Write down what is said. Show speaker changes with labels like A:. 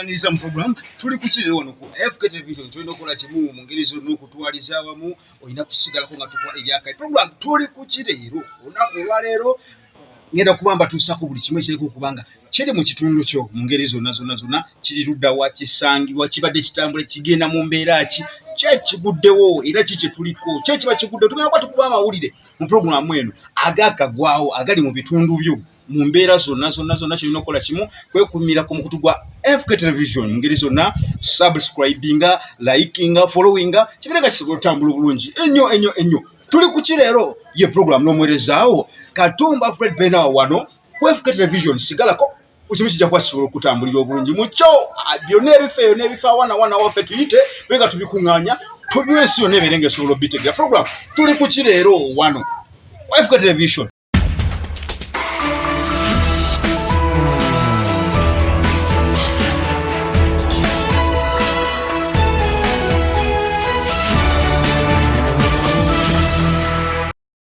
A: tukubaniriza mu program tuli kukirero wano ku fk television kyolina okukola kimu mu ngeri zonna okutwaliza awamu olina kusigalako nga tukola ebyakali program tuli kukireero olunaku olwaleero ngenda kuba mbatuusako buli kimu ekiriko okubanga kiri mu kitundu kyo mu ngeri zonna zonna zonna. Kiri ludda wa kisangibwa kibadde kitambula kigenda mu mbeera ki? Kyekiguddewo era ki kyetuliko kyekiba kiguddewo? Tugenda kuba tukuba amawulire mu puroguramu eno agakagwawo agali mu bitundu byo mu mbeera zonna zonna zonna kyolina okukola kimu kwekumira ku mukutu gwa fk television mu ngeri zonna subscribinga likinga followinga kibireka kisobola otambula obulungi. Ennyo ennyo ennyo. Tuli ku kireero ye puroguramu n'omwerezaawo katumba fred benawa wano ku fk television sigalako ekimu kijja kuba kisobola okutambulira obulungi mukyo ah, byonna ebifa eyo n'ebifa wana wana waffe tuyite benga tubikuŋŋaanya tubiwa ensi yonna ebeere nga esobola obitegera. Puroguramu tuli ku kireero wano? Fk television